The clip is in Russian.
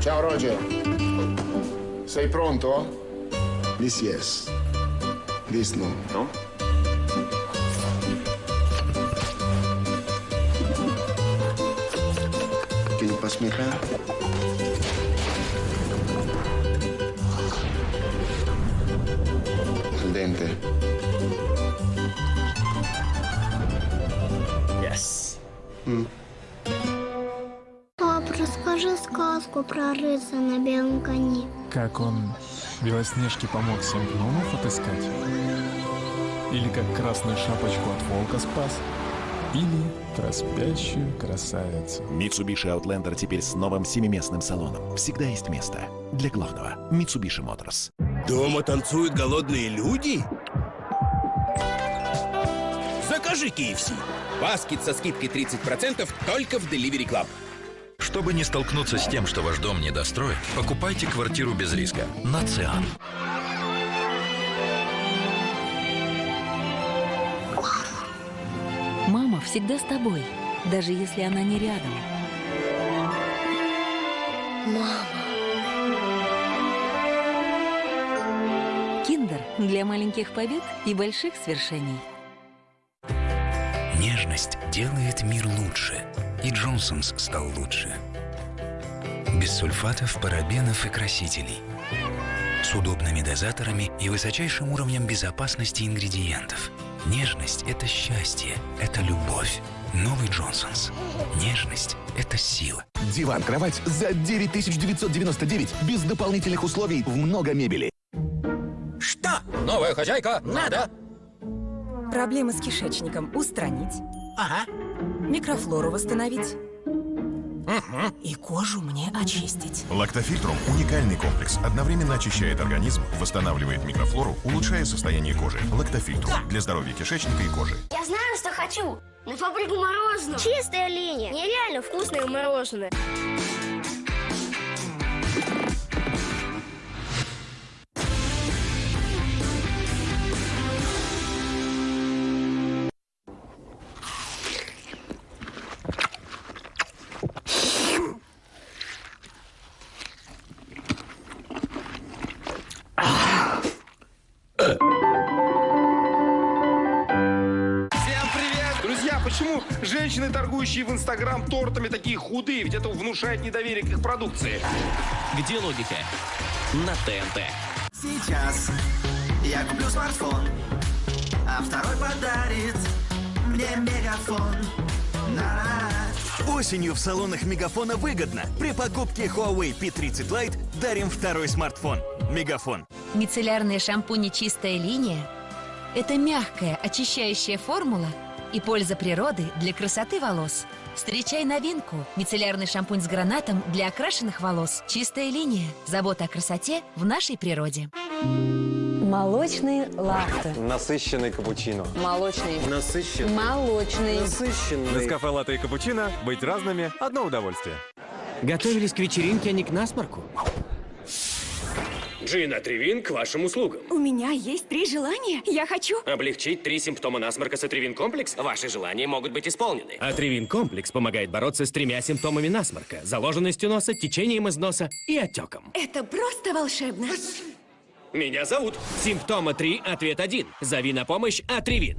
Ciao Roger. Sei pronto? This yes. This no. No? Can you pass me pen? Il dente. Yes. Mm. Расскажи сказку про рыцаря на белом коне. Как он Белоснежке помог семь гномов отыскать? Или как красную шапочку от волка спас? Или про спящую красавицу? Mitsubishi Outlander теперь с новым семиместным салоном. Всегда есть место для главного. Mitsubishi Motors. Дома танцуют голодные люди? Закажи KFC. Баскет со скидкой 30% только в Delivery Club. Чтобы не столкнуться с тем, что ваш дом недостроен, покупайте квартиру без риска на Циан. Мама всегда с тобой, даже если она не рядом. Мама. Киндер для маленьких побед и больших свершений. Нежность делает мир лучше. И Джонсонс стал лучше. Без сульфатов, парабенов и красителей. С удобными дозаторами и высочайшим уровнем безопасности ингредиентов. Нежность – это счастье, это любовь. Новый Джонсонс. Нежность – это сила. Диван-кровать за 9999 без дополнительных условий в много мебели. Что? Новая хозяйка? Надо. Проблемы с кишечником устранить. Ага. Микрофлору восстановить. И кожу мне очистить. Лактофильтрум – уникальный комплекс. Одновременно очищает организм, восстанавливает микрофлору, улучшая состояние кожи. Лактофильтрум – для здоровья кишечника и кожи. Я знаю, что хочу. На фабрику мороженого. Чистая линия. Нереально вкусное мороженое. Почему женщины, торгующие в Инстаграм тортами, такие худые? Ведь это внушает недоверие к их продукции. Где логика? На ТНТ. Сейчас я куплю смартфон, а второй подарит мне мегафон. На-на-на. Осенью в салонах Мегафона выгодно. При покупке Huawei P30 Lite дарим второй смартфон. Мегафон. Мицеллярные шампуни «Чистая линия» – это мягкая, очищающая формула и польза природы для красоты волос. Встречай новинку – мицеллярный шампунь с гранатом для окрашенных волос. «Чистая линия» – забота о красоте в нашей природе. Молочный латте. Насыщенный капучино. Молочный. Насыщенный. Молочный. Насыщенный. Нескафе латте и капучино. Быть разными – одно удовольствие. Готовились к вечеринке, а не к насморку. Джин Атривин к вашим услугам. У меня есть три желания. Я хочу... Облегчить три симптома насморка с Атривин комплекс? Ваши желания могут быть исполнены. Атривин комплекс помогает бороться с тремя симптомами насморка. Заложенностью носа, течением из носа и отеком. Это просто волшебно. Меня зовут. Симптома 3, ответ 1. Зови на помощь Атривин.